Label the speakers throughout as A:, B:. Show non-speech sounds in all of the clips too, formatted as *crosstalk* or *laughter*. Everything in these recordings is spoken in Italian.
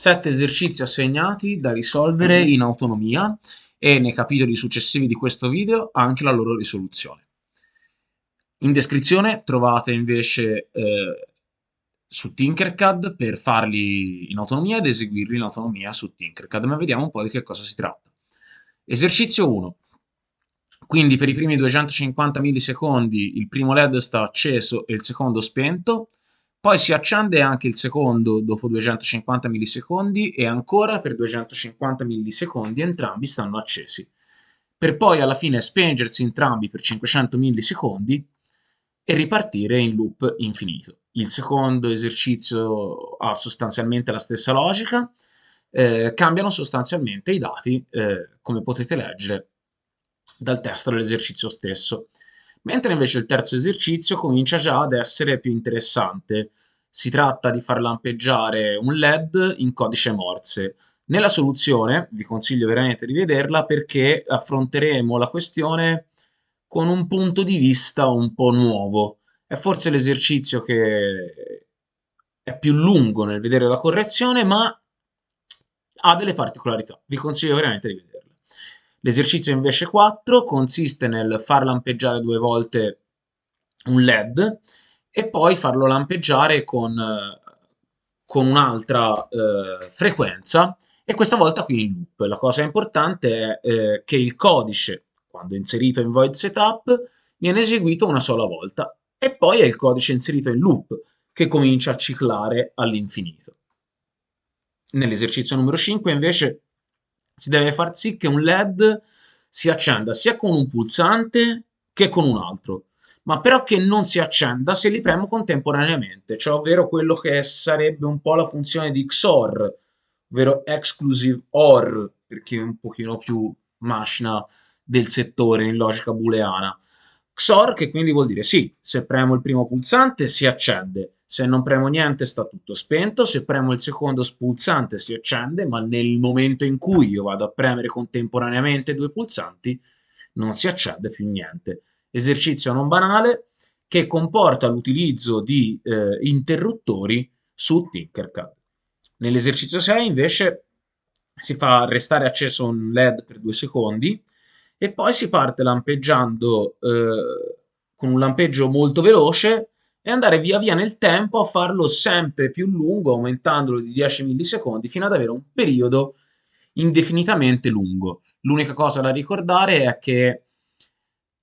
A: Sette esercizi assegnati da risolvere in autonomia e nei capitoli successivi di questo video anche la loro risoluzione. In descrizione trovate invece eh, su Tinkercad per farli in autonomia ed eseguirli in autonomia su Tinkercad, ma vediamo un po' di che cosa si tratta. Esercizio 1. Quindi per i primi 250 millisecondi il primo LED sta acceso e il secondo spento, poi si accende anche il secondo dopo 250 millisecondi e ancora per 250 millisecondi entrambi stanno accesi, per poi alla fine spengersi entrambi per 500 millisecondi e ripartire in loop infinito. Il secondo esercizio ha sostanzialmente la stessa logica, eh, cambiano sostanzialmente i dati, eh, come potete leggere dal testo dell'esercizio stesso mentre invece il terzo esercizio comincia già ad essere più interessante. Si tratta di far lampeggiare un LED in codice Morse. Nella soluzione, vi consiglio veramente di vederla perché affronteremo la questione con un punto di vista un po' nuovo. È forse l'esercizio che è più lungo nel vedere la correzione, ma ha delle particolarità. Vi consiglio veramente di vederla. L'esercizio invece 4 consiste nel far lampeggiare due volte un LED e poi farlo lampeggiare con, con un'altra eh, frequenza e questa volta qui in loop. La cosa importante è eh, che il codice, quando inserito in void setup, viene eseguito una sola volta e poi è il codice inserito in loop che comincia a ciclare all'infinito. Nell'esercizio numero 5 invece si deve far sì che un LED si accenda sia con un pulsante che con un altro, ma però che non si accenda se li premo contemporaneamente, cioè ovvero quello che sarebbe un po' la funzione di XOR, ovvero Exclusive OR, perché è un pochino più macina del settore in logica booleana. XOR che quindi vuol dire sì, se premo il primo pulsante si accende, se non premo niente sta tutto spento, se premo il secondo pulsante si accende, ma nel momento in cui io vado a premere contemporaneamente due pulsanti non si accende più niente. Esercizio non banale che comporta l'utilizzo di eh, interruttori su Tinkercad. Nell'esercizio 6 invece si fa restare acceso un LED per due secondi e poi si parte lampeggiando eh, con un lampeggio molto veloce e andare via via nel tempo a farlo sempre più lungo, aumentandolo di 10 millisecondi, fino ad avere un periodo indefinitamente lungo. L'unica cosa da ricordare è che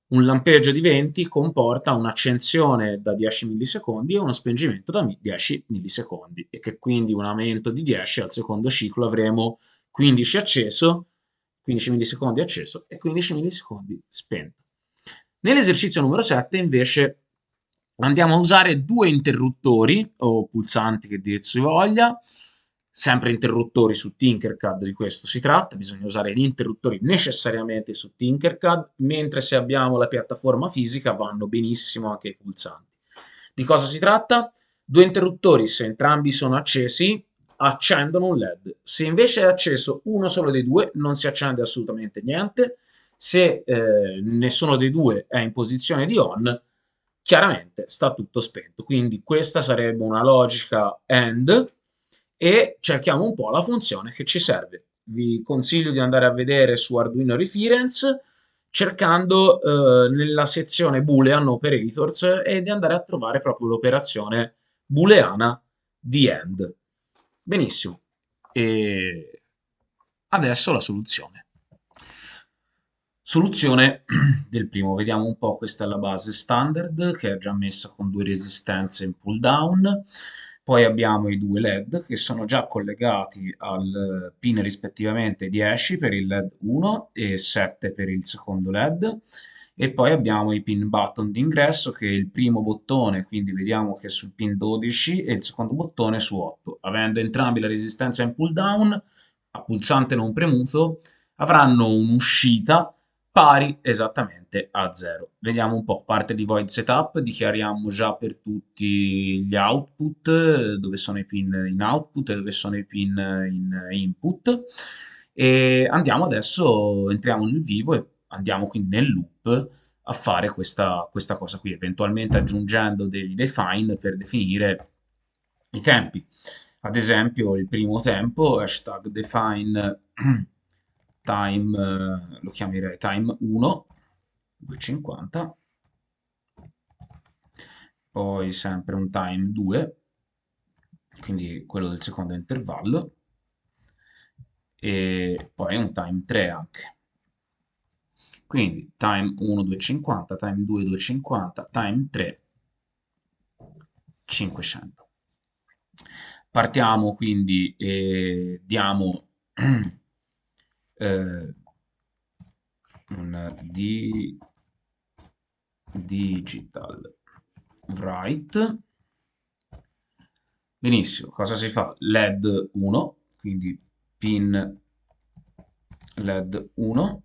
A: un lampeggio di 20 comporta un'accensione da 10 millisecondi e uno spengimento da 10 millisecondi e che quindi un aumento di 10 al secondo ciclo avremo 15 acceso, 15 millisecondi acceso e 15 millisecondi spento. Nell'esercizio numero 7 invece andiamo a usare due interruttori o pulsanti che dir si voglia sempre interruttori su Tinkercad di questo si tratta, bisogna usare gli interruttori necessariamente su Tinkercad, mentre se abbiamo la piattaforma fisica vanno benissimo anche i pulsanti. Di cosa si tratta? Due interruttori, se entrambi sono accesi, accendono un LED. Se invece è acceso uno solo dei due, non si accende assolutamente niente. Se eh, nessuno dei due è in posizione di on, chiaramente sta tutto spento. Quindi questa sarebbe una logica AND e cerchiamo un po' la funzione che ci serve. Vi consiglio di andare a vedere su Arduino Reference cercando eh, nella sezione Boolean Operators e di andare a trovare proprio l'operazione booleana di AND. Benissimo. E adesso la soluzione. Soluzione *clears throat* del primo, vediamo un po', questa è la base. Standard che è già messa con due resistenze in pull down, poi abbiamo i due LED che sono già collegati al pin rispettivamente 10 per il LED 1 e 7 per il secondo LED, e poi abbiamo i pin button d'ingresso che è il primo bottone, quindi vediamo che è sul pin 12 e il secondo bottone su 8. Avendo entrambi la resistenza in pull down, a pulsante non premuto, avranno un'uscita pari esattamente a 0. Vediamo un po', parte di void setup, dichiariamo già per tutti gli output, dove sono i pin in output e dove sono i pin in input, e andiamo adesso, entriamo nel vivo e andiamo quindi nel loop a fare questa, questa cosa qui, eventualmente aggiungendo dei define per definire i tempi. ad esempio il primo tempo, hashtag define *clears throat* time, eh, lo chiamerei time 1, 250, poi sempre un time 2, quindi quello del secondo intervallo, e poi un time 3 anche. Quindi time 1 250, time 2 250, time 3 500. Partiamo quindi e diamo *clears throat* eh, un di digital. Write. Benissimo cosa si fa? Led 1 quindi pin led 1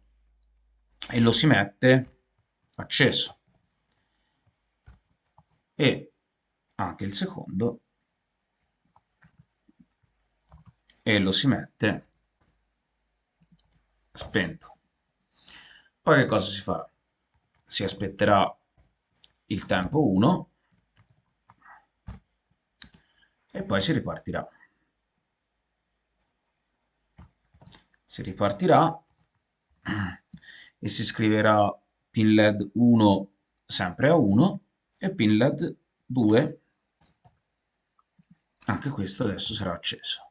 A: e lo si mette acceso. E anche il secondo e lo si mette spento. Poi che cosa si farà? si aspetterà il tempo 1 e poi si ripartirà. Si ripartirà e si scriverà pin led 1 sempre a 1 e pin led 2 anche questo adesso sarà acceso.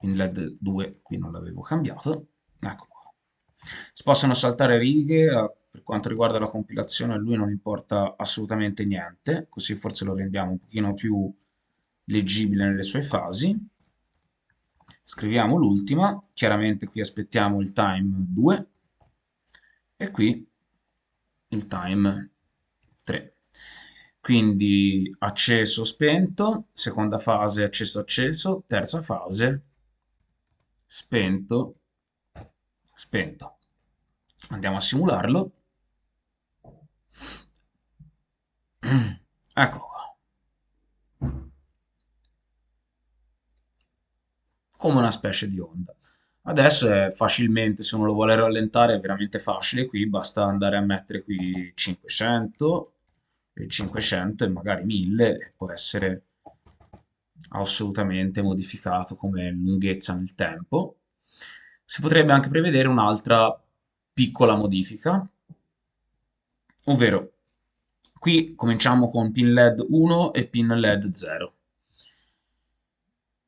A: In LED 2 qui non l'avevo cambiato ecco qua si possono saltare righe eh, per quanto riguarda la compilazione a lui non importa assolutamente niente così forse lo rendiamo un pochino più leggibile nelle sue fasi. Scriviamo l'ultima chiaramente qui aspettiamo il time 2 e qui il time 3 quindi acceso spento seconda fase acceso acceso terza fase spento, spento. Andiamo a simularlo. *clears throat* Eccolo qua. Come una specie di onda. Adesso è facilmente, se uno lo vuole rallentare, è veramente facile qui, basta andare a mettere qui 500, e 500 e magari 1000, può essere assolutamente modificato come lunghezza nel tempo. Si potrebbe anche prevedere un'altra piccola modifica, ovvero qui cominciamo con pin LED 1 e pin LED 0.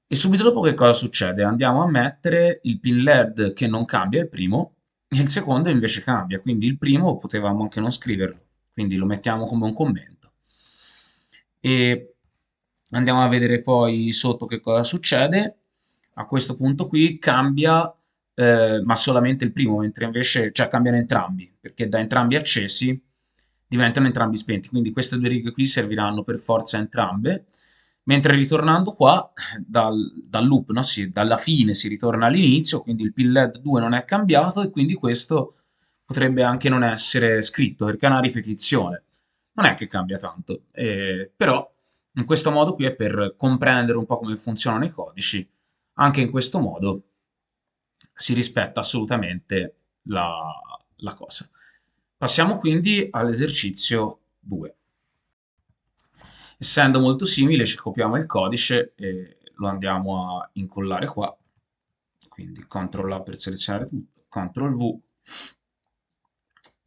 A: E subito dopo che cosa succede? Andiamo a mettere il pin LED che non cambia, il primo, e il secondo invece cambia, quindi il primo potevamo anche non scriverlo, quindi lo mettiamo come un commento. E Andiamo a vedere poi sotto che cosa succede. A questo punto qui cambia, eh, ma solamente il primo, mentre invece, cioè cambiano entrambi, perché da entrambi accesi diventano entrambi spenti. Quindi queste due righe qui serviranno per forza entrambe. Mentre ritornando qua, dal, dal loop, no? sì, dalla fine si ritorna all'inizio, quindi il pin LED 2 non è cambiato e quindi questo potrebbe anche non essere scritto, perché è una ripetizione. Non è che cambia tanto, eh, però in questo modo qui è per comprendere un po' come funzionano i codici. Anche in questo modo si rispetta assolutamente la, la cosa. Passiamo quindi all'esercizio 2. Essendo molto simile ci copiamo il codice e lo andiamo a incollare qua. Quindi CTRL A per selezionare tutto, CTRL V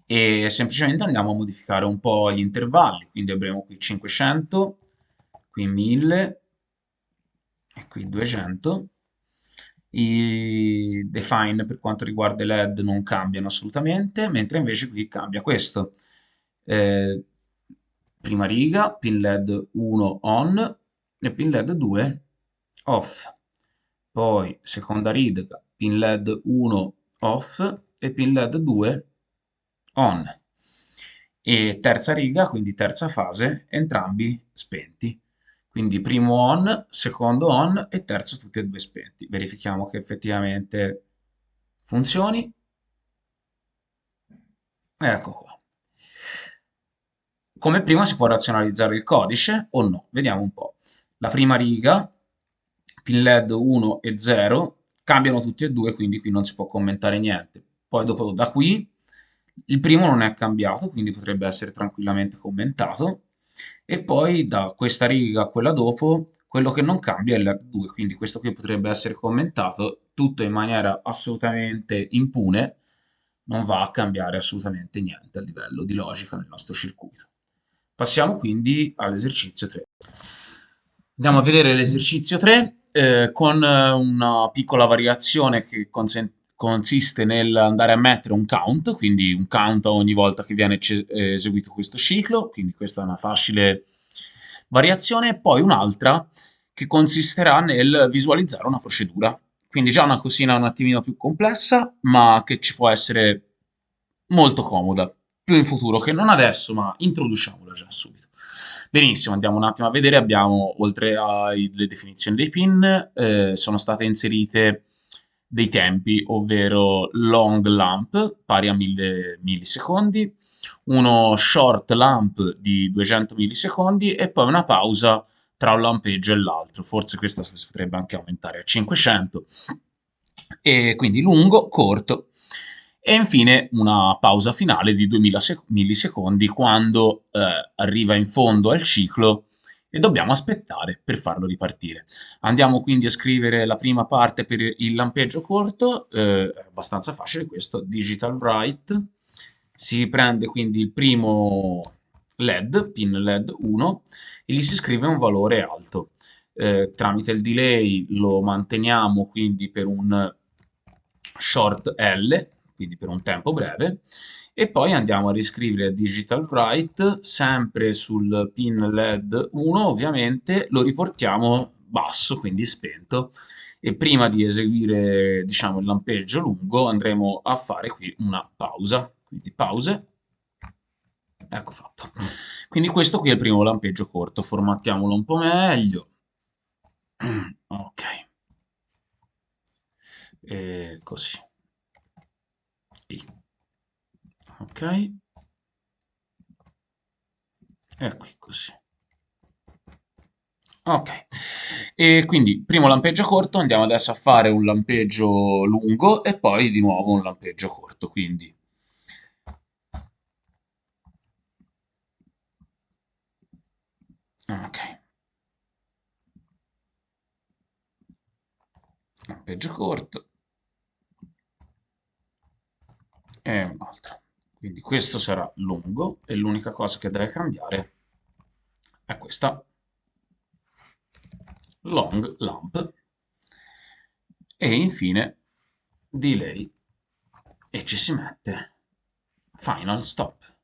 A: e semplicemente andiamo a modificare un po' gli intervalli, quindi avremo qui 500 qui 1000 e qui 200 i define per quanto riguarda i led non cambiano assolutamente mentre invece qui cambia questo. Eh, prima riga pin led 1 on e pin led 2 off. Poi seconda riga pin led 1 off e pin led 2 on. E terza riga quindi terza fase entrambi spenti quindi primo on, secondo on e terzo tutti e due spenti. Verifichiamo che effettivamente funzioni. Ecco qua. Come prima si può razionalizzare il codice o no? Vediamo un po'. La prima riga, pin LED 1 e 0, cambiano tutti e due, quindi qui non si può commentare niente. Poi dopo da qui, il primo non è cambiato, quindi potrebbe essere tranquillamente commentato e poi da questa riga a quella dopo quello che non cambia è l'R2, quindi questo qui potrebbe essere commentato tutto in maniera assolutamente impune, non va a cambiare assolutamente niente a livello di logica nel nostro circuito. Passiamo quindi all'esercizio 3. Andiamo a vedere l'esercizio 3 eh, con una piccola variazione che consiste nell'andare a mettere un count, quindi un count ogni volta che viene eseguito questo ciclo, quindi questa è una facile variazione, e poi un'altra che consisterà nel visualizzare una procedura. Quindi già una cosina un attimino più complessa, ma che ci può essere molto comoda, più in futuro che non adesso, ma introduciamola già subito. Benissimo, andiamo un attimo a vedere, abbiamo oltre alle definizioni dei pin, eh, sono state inserite dei tempi, ovvero long lamp pari a 1000 millisecondi, uno short lamp di 200 millisecondi e poi una pausa tra un lampeggio e l'altro, forse questa si potrebbe anche aumentare a 500, e quindi lungo, corto, e infine una pausa finale di 2000 millisecondi quando eh, arriva in fondo al ciclo e dobbiamo aspettare per farlo ripartire. Andiamo quindi a scrivere la prima parte per il lampeggio corto, eh, abbastanza facile questo, digital write, si prende quindi il primo LED, pin LED 1, e gli si scrive un valore alto. Eh, tramite il delay lo manteniamo quindi per un short L, quindi per un tempo breve, e poi andiamo a riscrivere digital write, sempre sul pin LED 1 ovviamente, lo riportiamo basso, quindi spento, e prima di eseguire diciamo, il lampeggio lungo andremo a fare qui una pausa. Quindi pause, ecco fatto. Quindi questo qui è il primo lampeggio corto, formattiamolo un po' meglio, *clears throat* ok, e così, I. ok, e qui così. Ok, e quindi primo lampeggio corto, andiamo adesso a fare un lampeggio lungo e poi di nuovo un lampeggio corto, quindi. Ok. Peggio corto. E un altro quindi questo sarà lungo e l'unica cosa che deve cambiare è questa. Long lamp. E infine delay. E ci si mette. Final stop.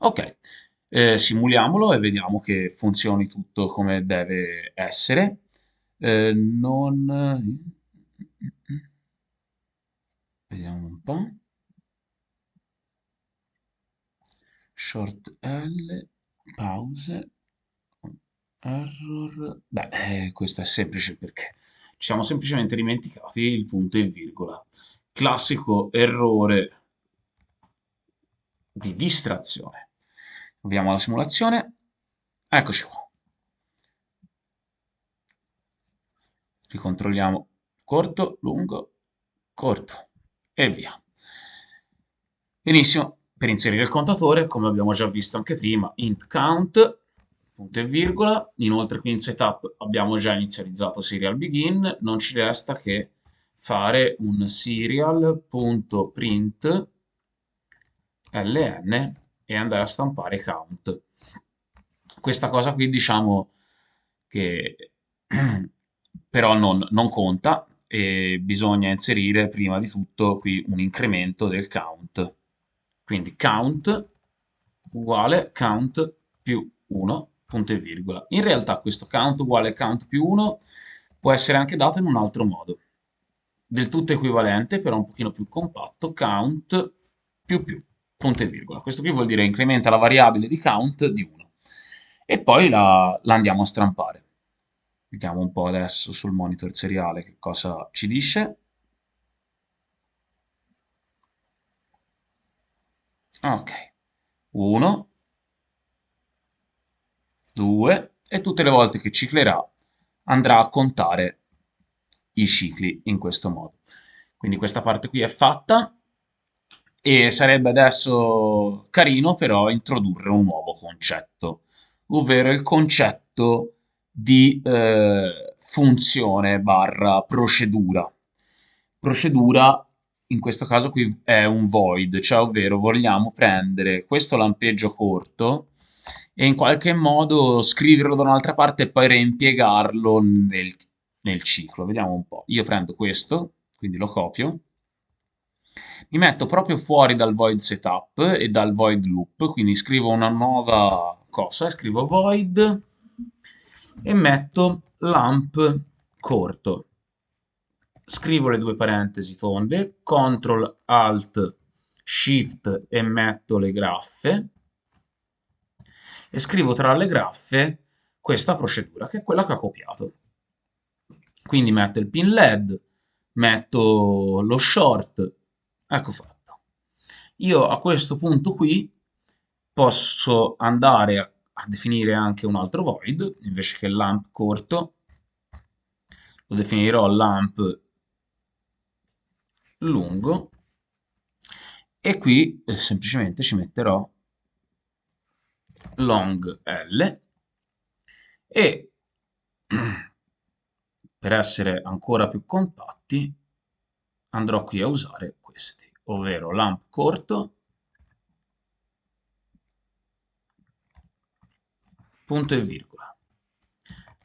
A: Ok, eh, simuliamolo e vediamo che funzioni tutto come deve essere. Eh, non... Vediamo un po'. Short L, pause, error... Beh, eh, questo è semplice perché ci siamo semplicemente dimenticati il punto e virgola. Classico errore di distrazione. Avviamo la simulazione. Eccoci qua. Ricontrolliamo corto, lungo, corto e via. Benissimo, per inserire il contatore, come abbiamo già visto anche prima, int count, punto e virgola, inoltre qui in setup abbiamo già inizializzato serial begin, non ci resta che fare un serial.print ln e andare a stampare count. Questa cosa qui diciamo che *clears throat* però non, non conta e bisogna inserire prima di tutto qui un incremento del count. Quindi count uguale count più 1, punto e virgola. In realtà questo count uguale count più 1 può essere anche dato in un altro modo. Del tutto equivalente, però un pochino più compatto, count più più punto e virgola. Questo qui vuol dire incrementa la variabile di count di 1. E poi la, la andiamo a stampare. Vediamo un po' adesso sul monitor seriale che cosa ci dice. Ok, 1, 2 e tutte le volte che ciclerà andrà a contare i cicli in questo modo. Quindi questa parte qui è fatta e sarebbe adesso carino però introdurre un nuovo concetto. ovvero il concetto di eh, funzione barra procedura. Procedura in questo caso qui è un void, cioè ovvero vogliamo prendere questo lampeggio corto e in qualche modo scriverlo da un'altra parte e poi reimpiegarlo nel, nel ciclo. Vediamo un po'. Io prendo questo, quindi lo copio, mi metto proprio fuori dal void setup e dal void loop, quindi scrivo una nuova cosa, scrivo void e metto lamp corto. Scrivo le due parentesi tonde, CTRL ALT SHIFT e metto le graffe e scrivo tra le graffe questa procedura, che è quella che ho copiato. Quindi metto il pin LED, metto lo short, ecco fatto. Io a questo punto qui posso andare a, a definire anche un altro void, invece che lamp corto, lo definirò lamp lungo, e qui eh, semplicemente ci metterò long L. E *clears throat* per essere ancora più compatti andrò qui a usare questi, ovvero lamp corto, punto e virgola,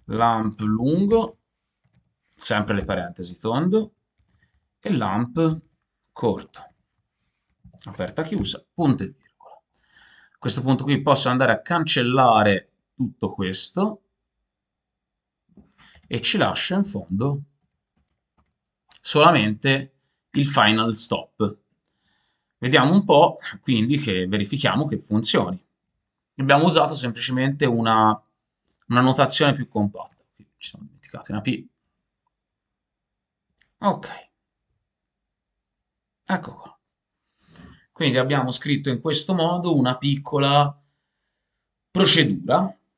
A: lamp lungo, sempre le parentesi tondo, e lamp corto, aperta chiusa, punto e virgola. A questo punto qui posso andare a cancellare tutto questo e ci lascia in fondo solamente il final stop. Vediamo un po', quindi, che verifichiamo che funzioni. Abbiamo usato semplicemente una, una notazione più compatta. Ci siamo dimenticati una P. Ok. Ecco qua. Quindi abbiamo scritto in questo modo una piccola procedura *clears throat*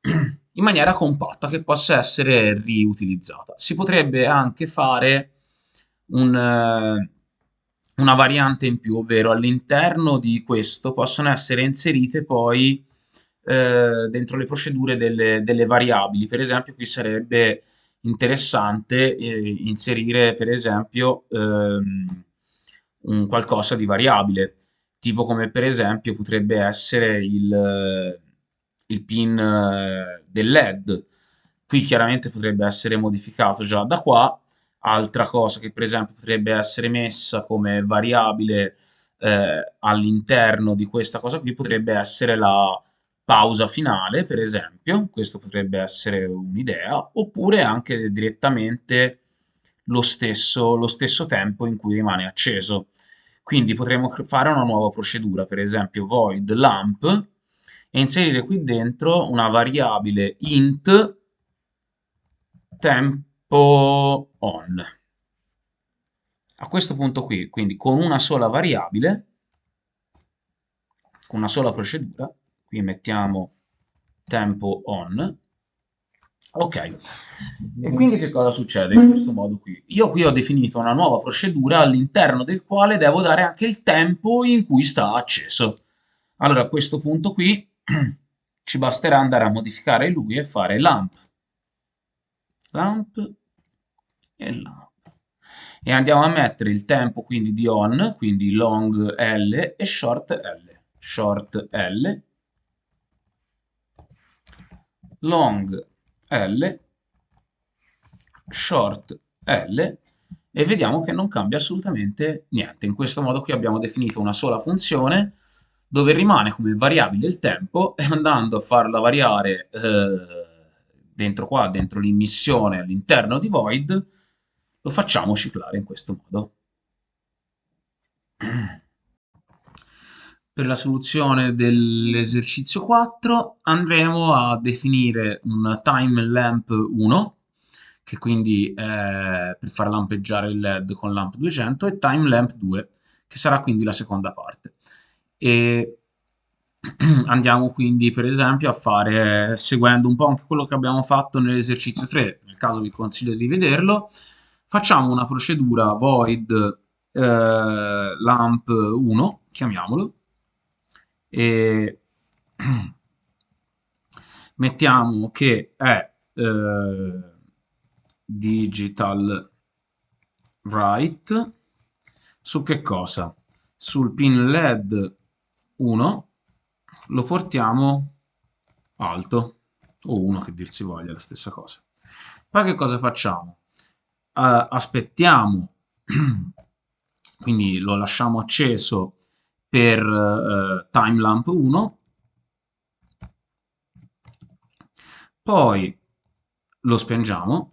A: in maniera compatta che possa essere riutilizzata. Si potrebbe anche fare un, una variante in più, ovvero all'interno di questo possono essere inserite poi eh, dentro le procedure delle, delle, variabili. Per esempio qui sarebbe interessante eh, inserire per esempio ehm, un qualcosa di variabile tipo come per esempio potrebbe essere il, il pin eh, del LED. Qui chiaramente potrebbe essere modificato già da qua. Altra cosa che per esempio potrebbe essere messa come variabile eh, all'interno di questa cosa qui potrebbe essere la pausa finale, per esempio, questo potrebbe essere un'idea, oppure anche direttamente lo stesso, lo stesso tempo in cui rimane acceso. Quindi potremo fare una nuova procedura, per esempio void lamp, e inserire qui dentro una variabile int tempo on. A questo punto qui, quindi con una sola variabile, con una sola procedura, qui mettiamo tempo on, Ok, e quindi che cosa succede in questo modo qui? Io qui ho definito una nuova procedura all'interno del quale devo dare anche il tempo in cui sta acceso. Allora a questo punto qui *clears throat* ci basterà andare a modificare lui e fare lamp, lamp e lamp. E andiamo a mettere il tempo quindi di on, quindi long L e short L. Short L, long L, short L e vediamo che non cambia assolutamente niente. In questo modo qui abbiamo definito una sola funzione dove rimane come variabile il tempo e andando a farla variare eh, dentro qua, dentro l'immissione all'interno di void, lo facciamo ciclare in questo modo. *clears throat* Per la soluzione dell'esercizio 4 andremo a definire un time lamp 1, che quindi è per far lampeggiare il LED con lamp 200, e time lamp 2, che sarà quindi la seconda parte. E *clears throat* andiamo quindi per esempio a fare, seguendo un po' anche quello che abbiamo fatto nell'esercizio 3, nel caso vi consiglio di vederlo, facciamo una procedura void eh, lamp 1, chiamiamolo, e *clears throat* mettiamo che è eh, digital write su che cosa? Sul pin LED 1 lo portiamo alto o 1 che dir si voglia, la stessa cosa. Poi che cosa facciamo? Uh, aspettiamo, *clears throat* quindi lo lasciamo acceso per uh, timelamp 1, poi lo spengiamo,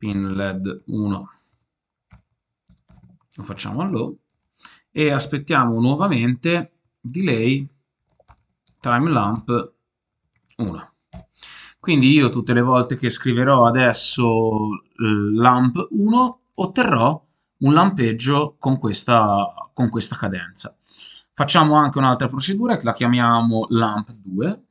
A: pin led 1 lo facciamo a low e aspettiamo nuovamente delay time lamp 1 quindi io tutte le volte che scriverò adesso eh, lamp 1 otterrò un lampeggio con questa, con questa cadenza facciamo anche un'altra procedura che la chiamiamo lamp 2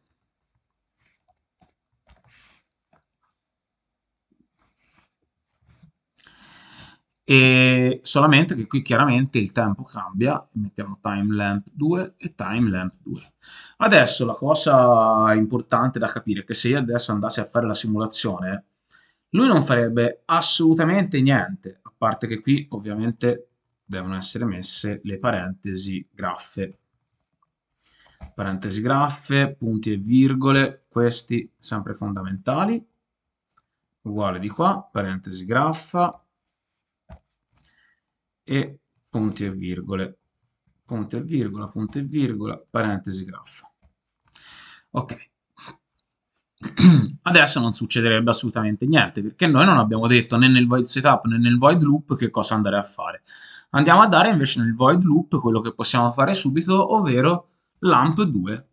A: e solamente che qui chiaramente il tempo cambia, mettiamo timelamp 2 e timelamp 2. Adesso la cosa importante da capire è che se io adesso andassi a fare la simulazione, lui non farebbe assolutamente niente, a parte che qui ovviamente devono essere messe le parentesi graffe. Parentesi graffe, punti e virgole, questi sempre fondamentali. Uguale di qua, parentesi graffa, e punti e virgole, punto e virgola, punto e virgola, parentesi graffa. Ok. Adesso non succederebbe assolutamente niente, perché noi non abbiamo detto né nel void setup né nel void loop che cosa andare a fare. Andiamo a dare invece nel void loop quello che possiamo fare subito, ovvero lamp 2.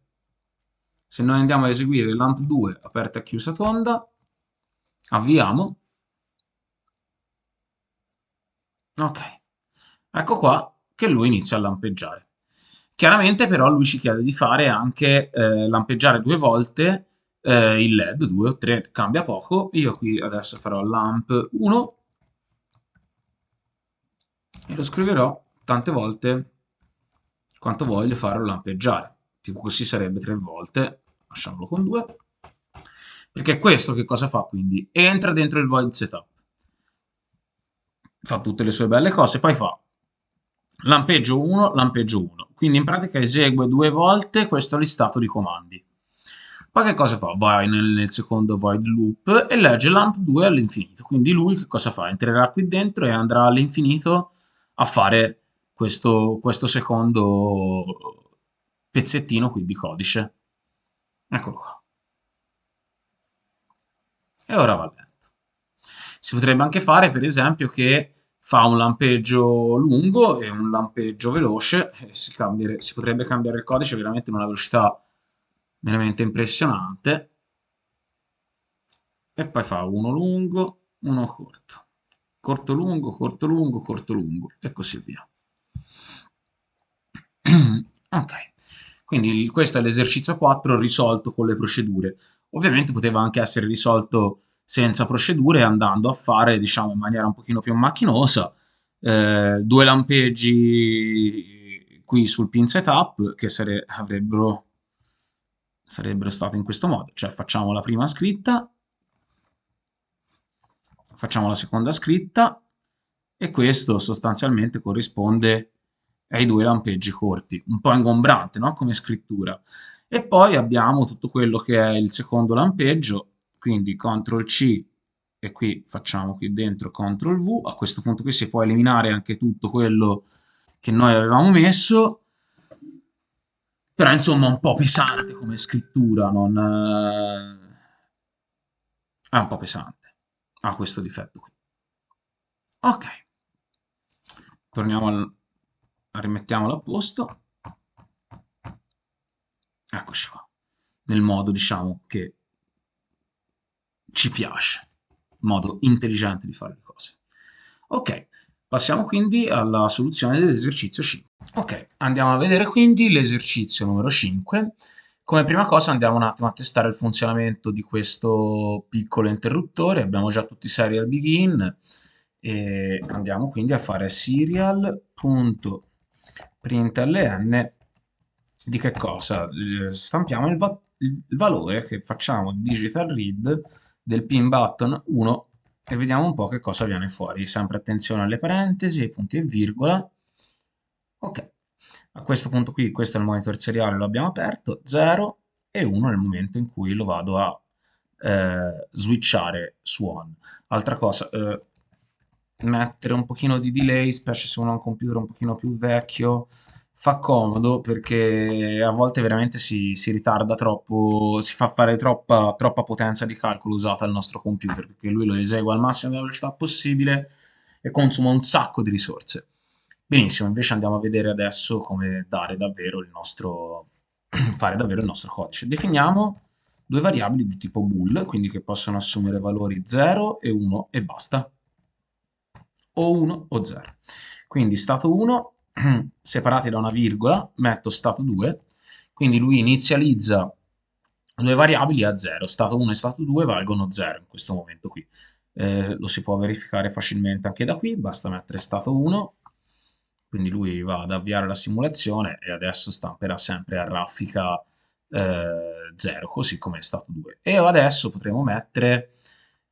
A: Se noi andiamo ad eseguire lamp 2 aperta e chiusa tonda, avviamo. Ok. Ecco qua che lui inizia a lampeggiare. Chiaramente però lui ci chiede di fare anche eh, lampeggiare due volte eh, il LED, due o tre, cambia poco. Io qui adesso farò lamp 1 e lo scriverò tante volte quanto voglio farlo lampeggiare. Tipo così sarebbe tre volte, lasciamolo con due. Perché questo che cosa fa quindi? Entra dentro il void setup, fa tutte le sue belle cose, poi fa lampeggio 1, lampeggio 1. Quindi in pratica esegue due volte questo listato di comandi. Poi che cosa fa? Vai nel, nel secondo void loop e legge lamp 2 all'infinito. Quindi lui che cosa fa? Entrerà qui dentro e andrà all'infinito a fare questo, questo secondo pezzettino qui di codice. Eccolo qua. E ora va lento. Si potrebbe anche fare, per esempio, che fa un lampeggio lungo e un lampeggio veloce, si, si, potrebbe cambiare il codice veramente in una velocità veramente impressionante, e poi fa uno lungo, uno corto, corto lungo, corto lungo, corto lungo, e così via. *clears throat* ok, quindi questo è l'esercizio 4 risolto con le procedure. Ovviamente poteva anche essere risolto senza procedure andando a fare diciamo in maniera un pochino più macchinosa eh, due lampeggi qui sul pin setup che sare avrebbero sarebbero stati in questo modo. Cioè facciamo la prima scritta facciamo la seconda scritta e questo sostanzialmente corrisponde ai due lampeggi corti un po' ingombrante no? come scrittura. E poi abbiamo tutto quello che è il secondo lampeggio quindi CTRL C e qui facciamo qui dentro CTRL V, a questo punto qui si può eliminare anche tutto quello che noi avevamo messo, però insomma un po' pesante come scrittura, non... Eh, è un po' pesante, ha questo difetto qui. Ok, torniamo al... rimettiamolo a posto, eccoci qua, nel modo diciamo che ci piace, modo intelligente di fare le cose. Ok, passiamo quindi alla soluzione dell'esercizio 5. Ok, andiamo a vedere quindi l'esercizio numero 5. Come prima cosa andiamo un attimo a testare il funzionamento di questo piccolo interruttore, abbiamo già tutti i serial begin, e andiamo quindi a fare serial.println di che cosa? Eh, stampiamo il, va il valore che facciamo digital read del pin button 1 e vediamo un po' che cosa viene fuori. Sempre attenzione alle parentesi, ai punti e virgola. Ok, a questo punto qui, questo è il monitor seriale, lo abbiamo aperto, 0 e 1 nel momento in cui lo vado a eh, switchare su on. Altra cosa, eh, mettere un pochino di delay, specie se uno ha un computer un pochino più vecchio, fa comodo perché a volte veramente si, si ritarda troppo, si fa fare troppa, troppa, potenza di calcolo usata al nostro computer, perché lui lo esegue al massimo della velocità possibile e consuma un sacco di risorse. Benissimo, invece andiamo a vedere adesso come dare davvero il nostro, *clears throat* fare davvero il nostro codice. Definiamo due variabili di tipo bool, quindi che possono assumere valori 0 e 1 e basta. O 1 o 0. Quindi stato 1 *clears throat* separati da una virgola, metto stato 2, quindi lui inizializza due variabili a 0, stato 1 e stato 2 valgono 0 in questo momento qui. Eh, lo si può verificare facilmente anche da qui, basta mettere stato 1, quindi lui va ad avviare la simulazione e adesso stamperà sempre a raffica eh, 0, così come è stato 2. E adesso potremo mettere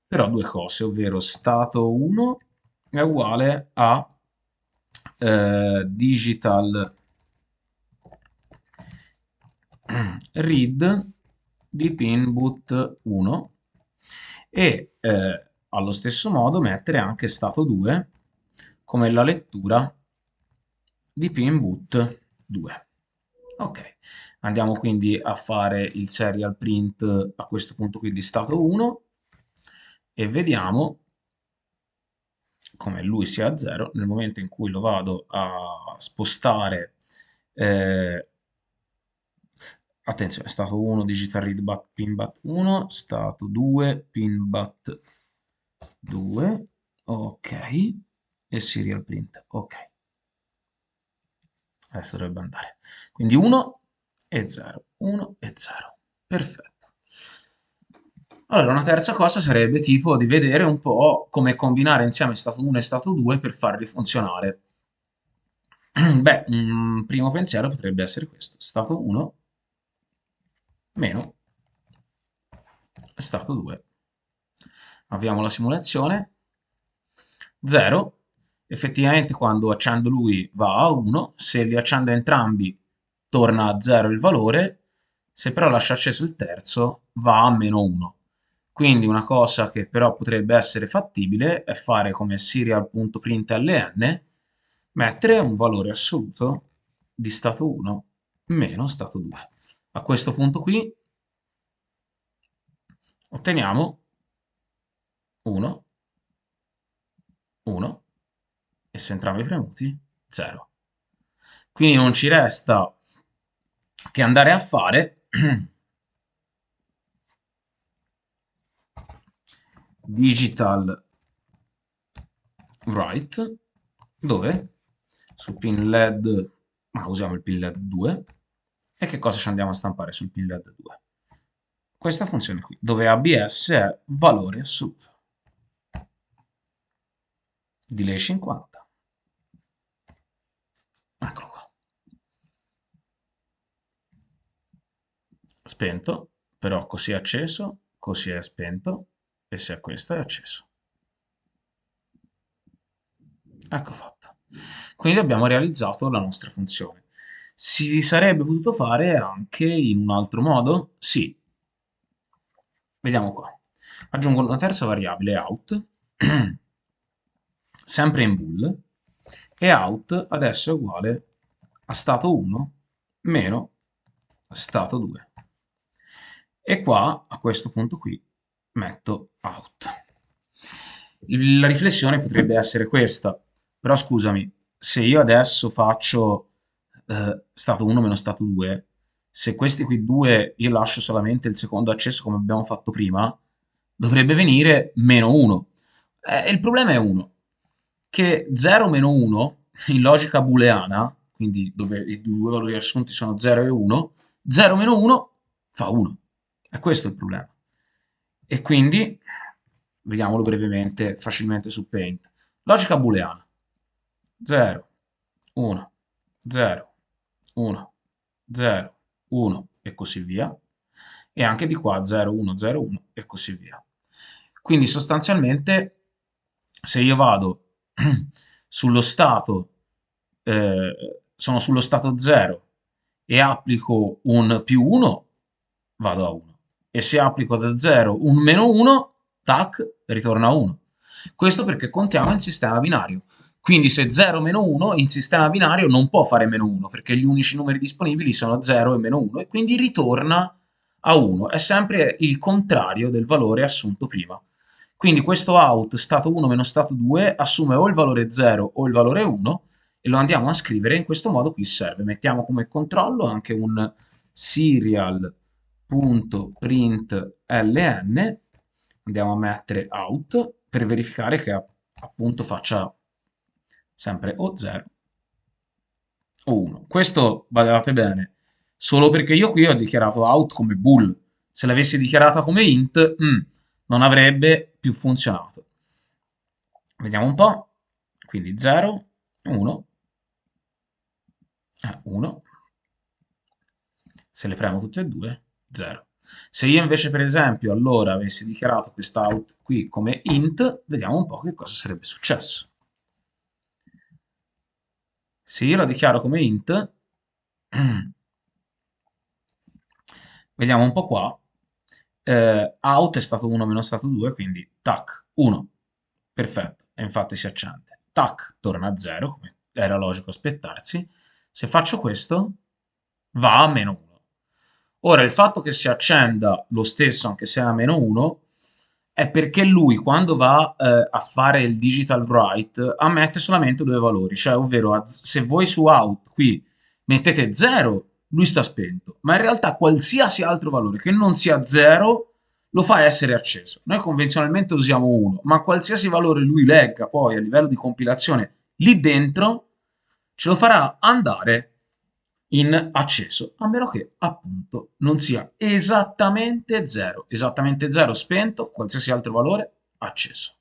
A: però due cose, ovvero stato 1 è uguale a eh, digital read di pinboot 1 e eh, allo stesso modo mettere anche stato 2 come la lettura di pinboot 2. Ok, andiamo quindi a fare il serial print a questo punto qui di stato 1 e vediamo come lui sia a 0, nel momento in cui lo vado a spostare, eh, attenzione, stato 1 digital read bat pin bat 1, stato 2 pin bat 2, ok, e serial print, ok. Adesso dovrebbe andare. Quindi 1 e 0, 1 e 0, perfetto. Allora, una terza cosa sarebbe tipo di vedere un po' come combinare insieme stato 1 e stato 2 per farli funzionare. *clears throat* Beh, un primo pensiero potrebbe essere questo. Stato 1 meno stato 2. Avviamo la simulazione. 0. Effettivamente quando accendo lui va a 1, se li accendo entrambi torna a 0 il valore, se però lascio acceso il terzo va a meno 1. Quindi una cosa che però potrebbe essere fattibile è fare come serial.println, mettere un valore assoluto di stato 1 meno stato 2. A questo punto qui otteniamo 1, 1 e se entrambi premuti 0. Quindi non ci resta che andare a fare *clears throat* digital write dove? Su pin led ma usiamo il pin led 2 e che cosa ci andiamo a stampare sul pin led 2 questa funzione qui dove abs è valore assoluto delay 50 eccolo qua. Spento però così è acceso così è spento e se questo è acceso. Ecco fatto. Quindi abbiamo realizzato la nostra funzione. Si sarebbe potuto fare anche in un altro modo? Sì. Vediamo qua. Aggiungo una terza variabile out, *clears throat* sempre in bool, e out adesso è uguale a stato 1 meno stato 2. E qua, a questo punto qui, metto out. La riflessione potrebbe essere questa, però scusami, se io adesso faccio eh, stato 1 meno stato 2, se questi qui due io lascio solamente il secondo accesso come abbiamo fatto prima, dovrebbe venire meno 1. Eh, il problema è 1, che 0 meno 1 in logica booleana, quindi dove i due valori assunti sono 0 e 1, 0 meno 1 fa 1. E questo è il problema. E quindi, vediamolo brevemente, facilmente su Paint. Logica booleana. 0, 1, 0, 1, 0, 1 e così via, e anche di qua 0, 1, 0, 1 e così via. Quindi sostanzialmente se io vado *clears throat* sullo stato, eh, sono sullo stato 0 e applico un più 1, vado a 1. E se applico da 0 un meno 1, tac, ritorna a 1. Questo perché contiamo in sistema binario. Quindi se 0 meno 1 in sistema binario non può fare meno 1 perché gli unici numeri disponibili sono 0 e meno 1 e quindi ritorna a 1. È sempre il contrario del valore assunto prima. Quindi questo out stato 1 meno stato 2 assume o il valore 0 o il valore 1 e lo andiamo a scrivere in questo modo qui serve. Mettiamo come controllo anche un serial.println, andiamo a mettere out per verificare che appunto faccia sempre o 0 o 1. Questo, badate bene, solo perché io qui ho dichiarato out come bool. Se l'avessi dichiarata come int, mm, non avrebbe più funzionato. Vediamo un po', quindi 0, 1, 1, se le premo tutte e due, 0. Se io invece per esempio allora avessi dichiarato quest'out qui come int, vediamo un po' che cosa sarebbe successo. Se io la dichiaro come int, *clears throat* vediamo un po' qua, eh, out è stato 1 meno stato 2, quindi tac, 1, perfetto, e infatti si accende. Tac, torna a 0, come era logico aspettarsi. Se faccio questo, va a meno 1. Ora, il fatto che si accenda lo stesso, anche se a meno 1, è perché lui, quando va eh, a fare il digital write, ammette solamente due valori, cioè, ovvero, se voi su out qui mettete 0, lui sta spento, ma in realtà qualsiasi altro valore che non sia 0 lo fa essere acceso. Noi convenzionalmente usiamo 1, ma qualsiasi valore lui legga poi a livello di compilazione lì dentro, ce lo farà andare in acceso, a meno che appunto non sia esattamente 0. Esattamente 0 spento, qualsiasi altro valore acceso.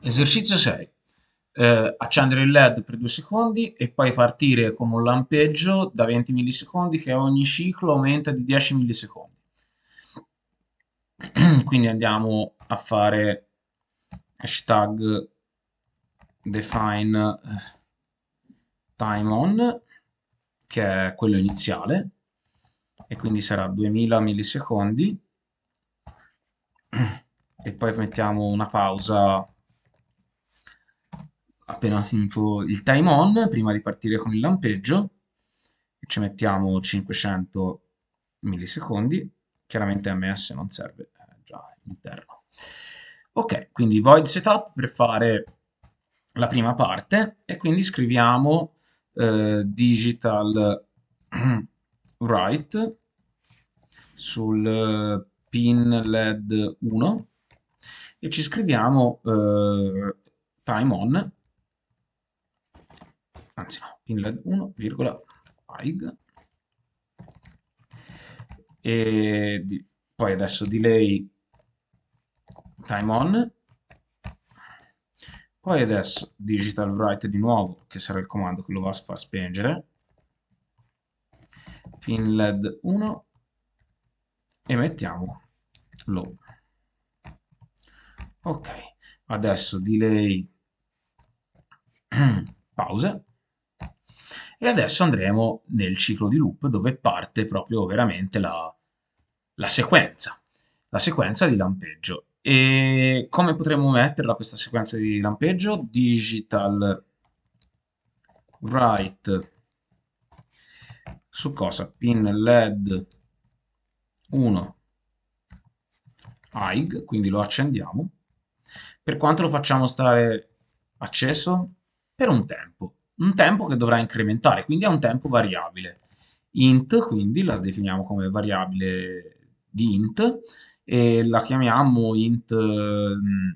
A: Esercizio 6 eh, accendere il led per due secondi e poi partire con un lampeggio da 20 millisecondi che ogni ciclo aumenta di 10 millisecondi. *clears throat* Quindi andiamo a fare hashtag define eh, time on che è quello iniziale e quindi sarà 2000 millisecondi. E poi mettiamo una pausa appena finito il time on, prima di partire con il lampeggio, ci mettiamo 500 millisecondi, chiaramente ms non serve, è già interno. Ok, quindi void setup per fare la prima parte. E quindi scriviamo eh, digital *clears throat* write sul pin led 1 e ci scriviamo eh, time on. Anzi no, pinled 1, hig e di, poi adesso delay time on poi adesso digital write di nuovo che sarà il comando che lo va a far spengere. Pin led 1 e mettiamo low ok adesso delay. *clears throat* Pause. E adesso andremo nel ciclo di loop dove parte proprio veramente la, la sequenza, la sequenza di lampeggio. E come potremmo metterla questa sequenza di lampeggio? Digital write su cosa? Pin led 1 hig, quindi lo accendiamo. Per quanto lo facciamo stare acceso? Per un tempo un tempo che dovrà incrementare, quindi è un tempo variabile. int, quindi la definiamo come variabile di int, e la chiamiamo int mm,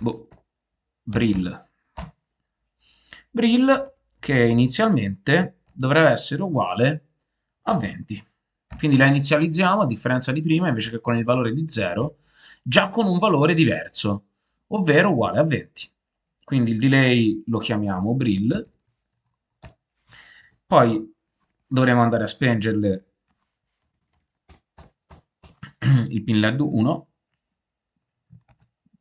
A: boh, brill. Brill che inizialmente dovrebbe essere uguale a 20. Quindi la inizializziamo, a differenza di prima, invece che con il valore di 0, già con un valore diverso, ovvero uguale a 20. Quindi il delay lo chiamiamo brill, poi dovremo andare a spengerle *clears throat* il pin led 1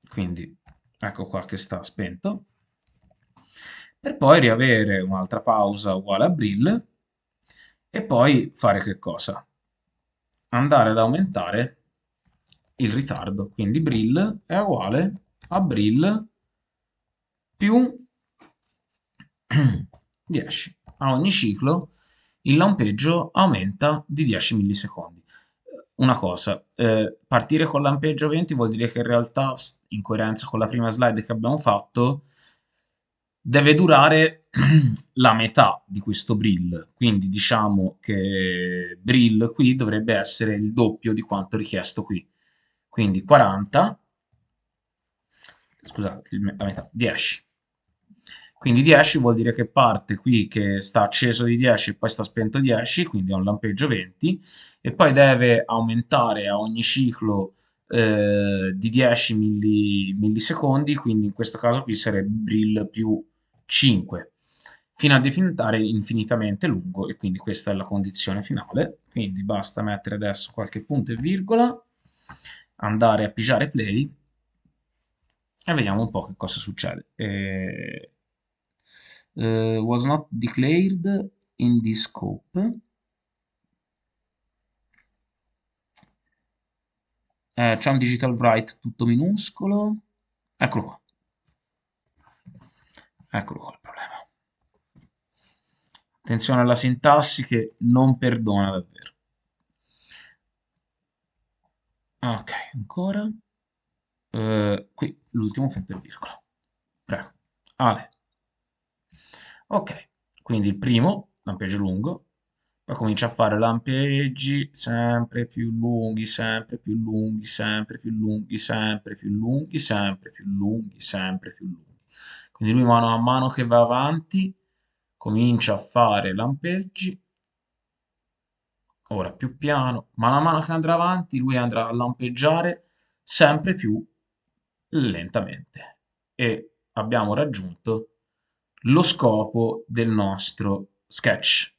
A: quindi ecco qua che sta spento. Per poi riavere un'altra pausa uguale a brill e poi fare che cosa? andare ad aumentare il ritardo. Quindi brill è uguale a brill più *clears throat* 10 a ogni ciclo il lampeggio aumenta di 10 millisecondi una cosa, eh, partire con lampeggio 20 vuol dire che in realtà, in coerenza con la prima slide che abbiamo fatto, deve durare *clears throat* la metà di questo brill, quindi diciamo che brill qui dovrebbe essere il doppio di quanto richiesto qui, quindi 40, scusate, la metà, 10. Quindi 10 vuol dire che parte qui che sta acceso di 10 e poi sta spento 10, quindi è un lampeggio 20, e poi deve aumentare a ogni ciclo eh, di 10 milli, millisecondi, quindi in questo caso qui sarebbe brill più 5, fino a diventare infinitamente lungo, e quindi questa è la condizione finale. Quindi basta mettere adesso qualche punto e virgola, andare a pigiare play, e vediamo un po' che cosa succede. E uh, was not declared in this scope. Eh, c'è un digital write tutto minuscolo. Eccolo qua. Eccolo qua il problema. Attenzione alla sintassi che non perdona davvero. Ok, ancora. Uh, qui l'ultimo punto e virgola. Prego. Ale. Ok, quindi il primo, lampeggio lungo, poi comincia a fare lampeggi sempre più lunghi, sempre più lunghi, sempre più lunghi, sempre più lunghi, sempre più lunghi, sempre più lunghi. Quindi lui mano a mano che va avanti comincia a fare lampeggi, ora più piano, mano a mano che andrà avanti lui andrà a lampeggiare sempre più lentamente e abbiamo raggiunto lo scopo del nostro sketch.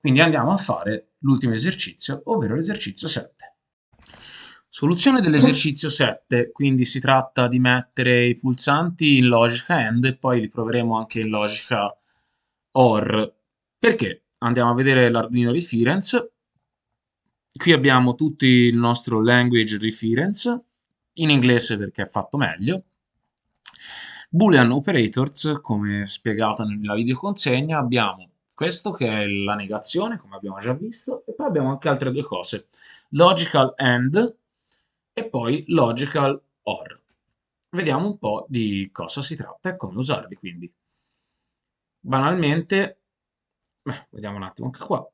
A: Quindi andiamo a fare l'ultimo esercizio, ovvero l'esercizio 7. Soluzione dell'esercizio 7, quindi si tratta di mettere i pulsanti in logica AND e poi li proveremo anche in logica OR. Perché? Andiamo a vedere l'Arduino Reference. Qui abbiamo tutto il nostro language reference, in inglese perché è fatto meglio, Boolean operators, come spiegato nella videoconsegna, abbiamo questo che è la negazione, come abbiamo già visto, e poi abbiamo anche altre due cose, logical AND e poi logical OR. Vediamo un po' di cosa si tratta e come usarli, quindi. Banalmente, beh, vediamo un attimo anche qua.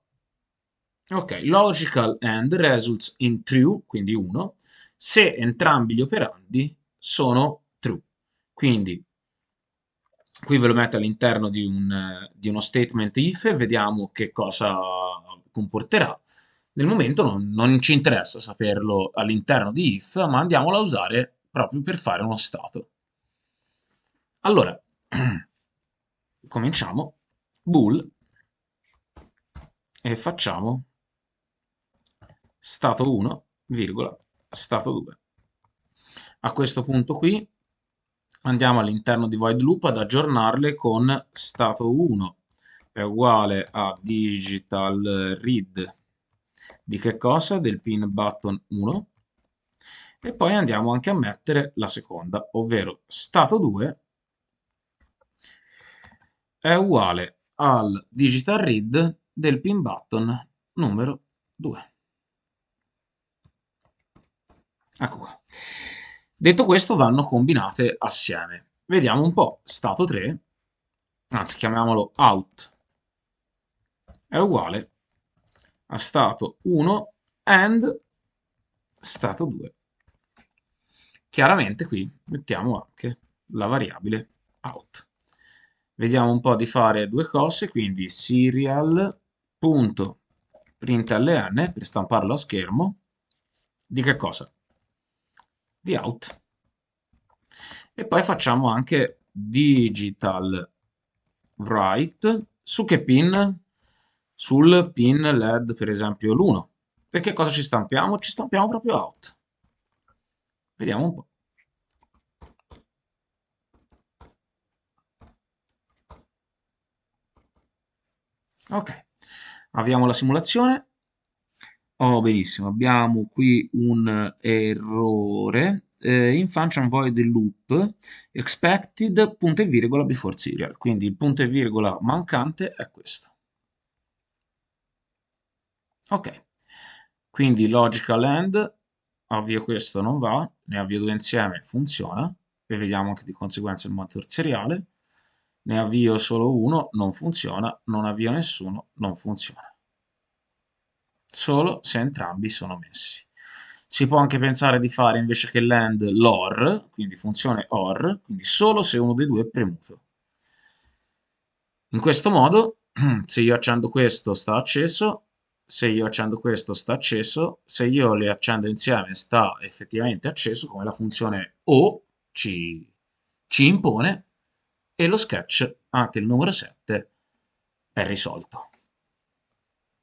A: Ok, logical AND results in true, quindi 1, se entrambi gli operandi sono true. Quindi qui ve lo metto all'interno di, un, di uno statement if e vediamo che cosa comporterà. Nel momento non, non ci interessa saperlo all'interno di if, ma andiamolo a usare proprio per fare uno stato. Allora, *clears throat* cominciamo, bool, e facciamo stato 1, virgola, stato 2. A questo punto qui andiamo all'interno di void loop ad aggiornarle con stato 1 è uguale a digital read di che cosa? Del pin button 1 e poi andiamo anche a mettere la seconda, ovvero stato 2 è uguale al digital read del pin button numero 2. Ecco qua. Detto questo vanno combinate assieme. Vediamo un po', stato 3, anzi chiamiamolo out, è uguale a stato 1 and stato 2. Chiaramente qui mettiamo anche la variabile out. Vediamo un po' di fare due cose, quindi serial.println per stamparlo a schermo. Di che cosa? Di out e poi facciamo anche digital write su che pin sul pin LED, per esempio l'1. E che cosa ci stampiamo? Ci stampiamo proprio out. Vediamo un po'. Ok, avviamo la simulazione. Oh, benissimo, abbiamo qui un errore eh, in function void loop expected punto e virgola before serial. Quindi il punto e virgola mancante è questo. Ok, quindi logical end, avvio questo non va, ne avvio due insieme, funziona, e vediamo che di conseguenza il monitor seriale, ne avvio solo uno, non funziona, non avvio nessuno, non funziona. Solo se entrambi sono messi. Si può anche pensare di fare invece che l'end l'or, quindi funzione or, quindi solo se uno dei due è premuto. In questo modo, *clears throat* se io accendo questo sta acceso, se io accendo questo sta acceso, se io le accendo insieme sta effettivamente acceso, come la funzione O ci, ci impone, e lo sketch, anche il numero 7, è risolto.